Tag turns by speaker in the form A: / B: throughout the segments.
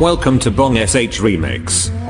A: Welcome to Bong SH Remix.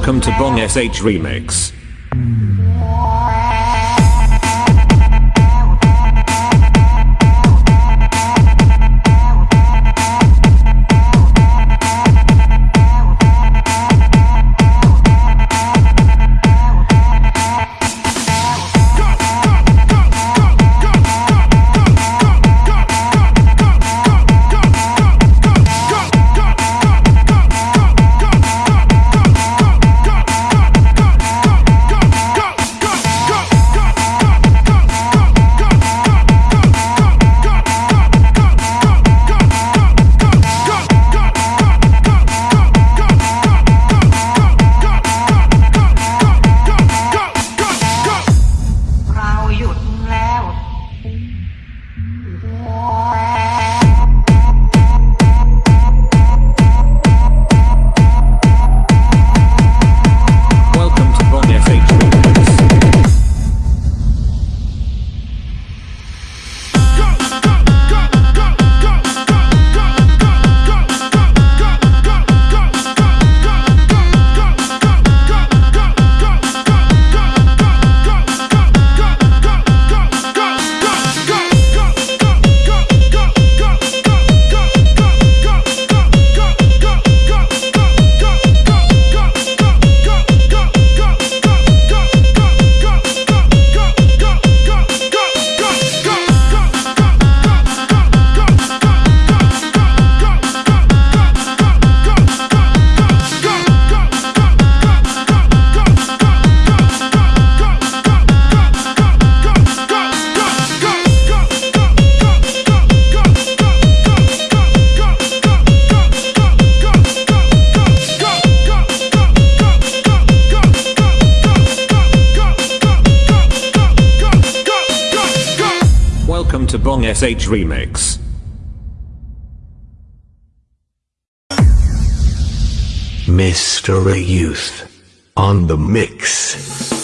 A: Welcome to Bong SH Remix. SH Remix.
B: Mystery Youth on the mix.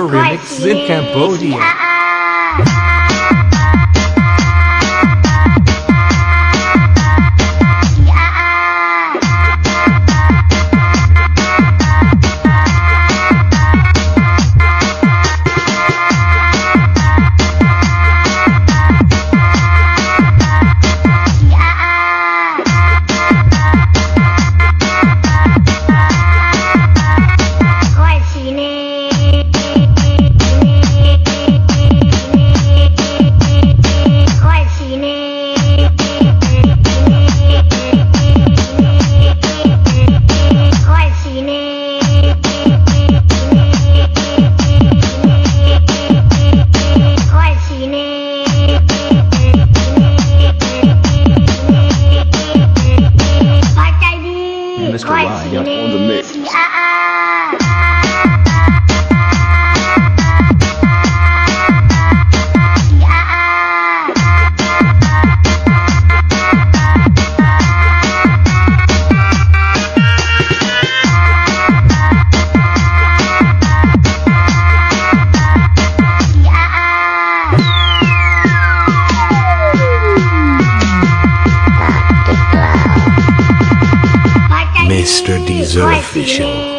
B: Remix in Cambodia.
C: Mr.
B: Deezer Official.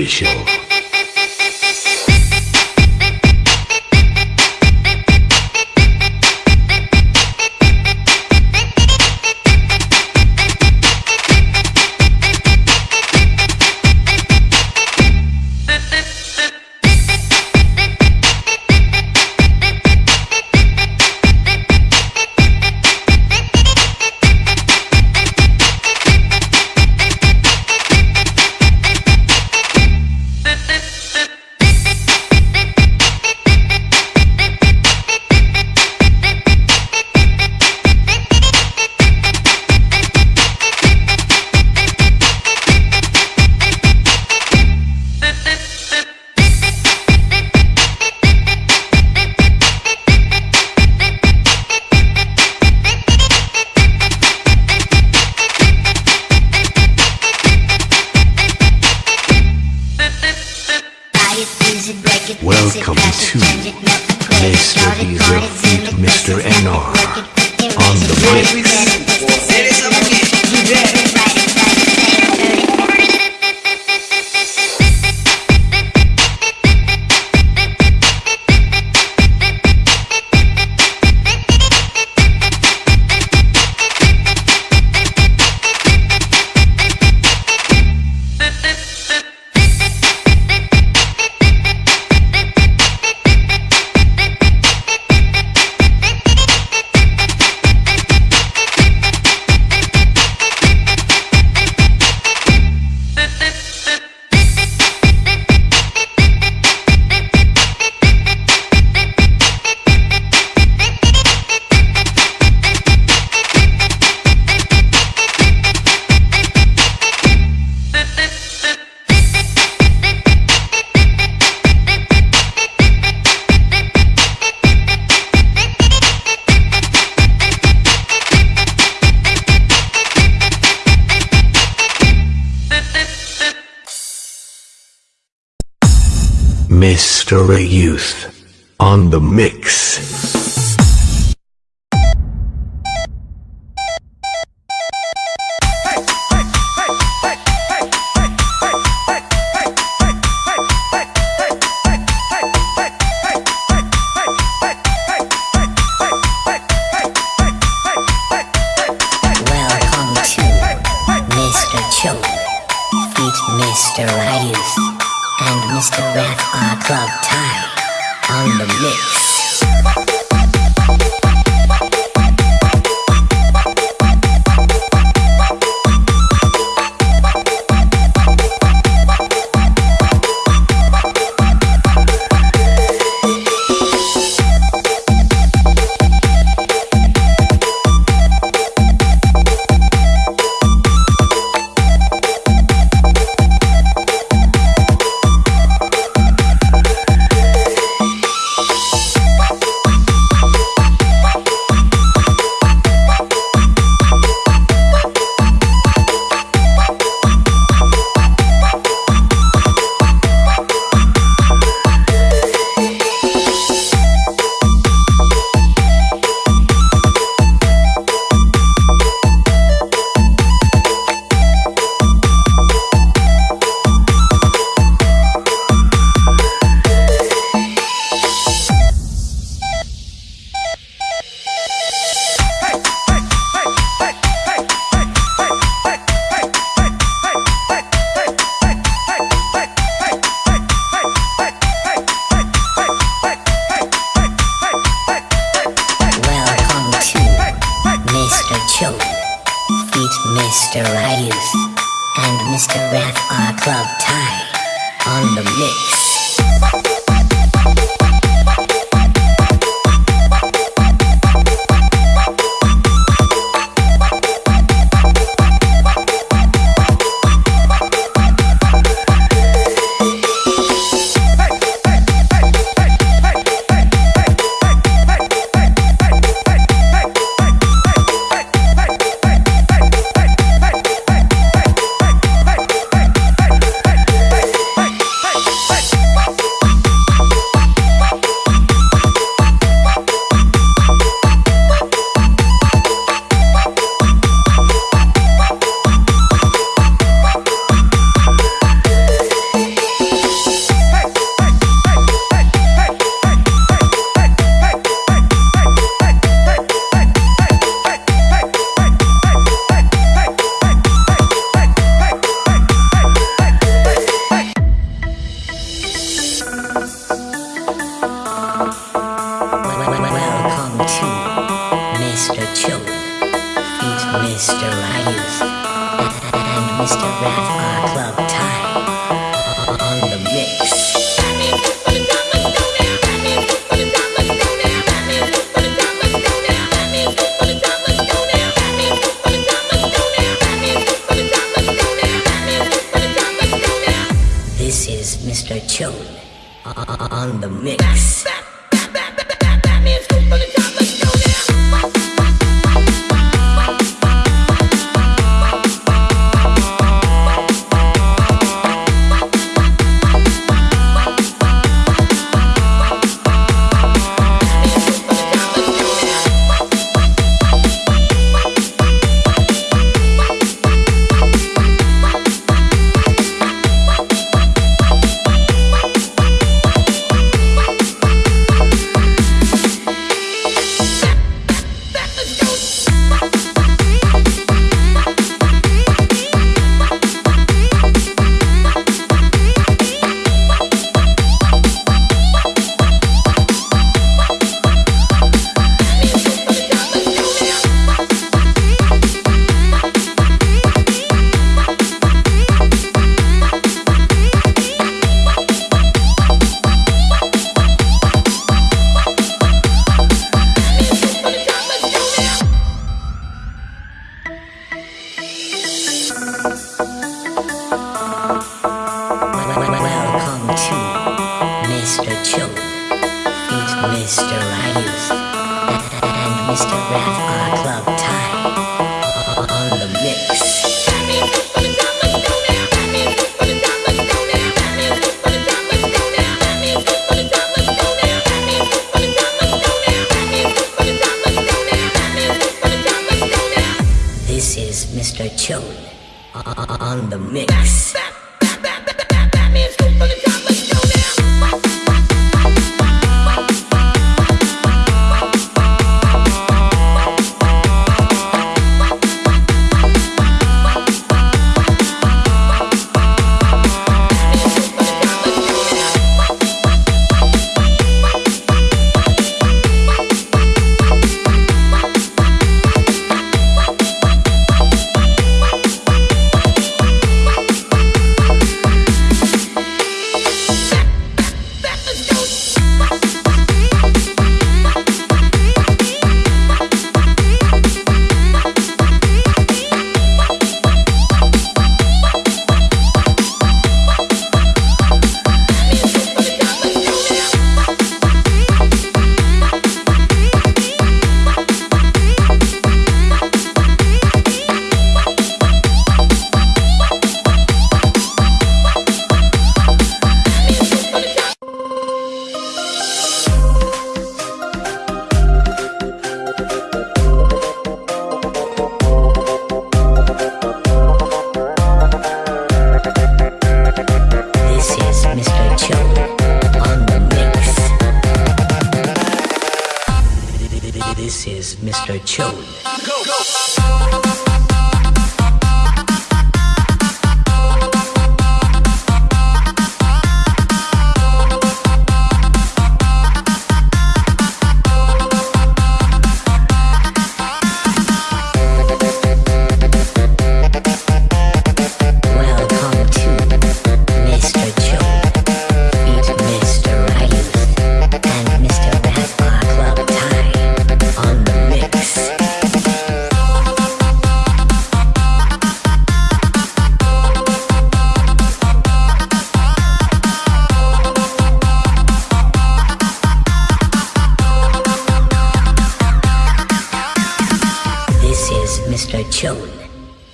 B: Deezer the mix. Mr.
D: Club Thai on the mix.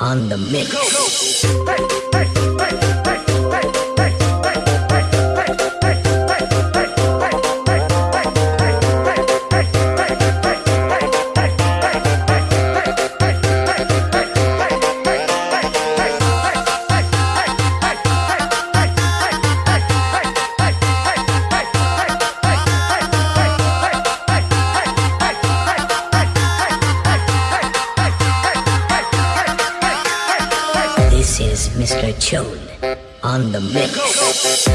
D: On the mix. Mr. Chode on the mix.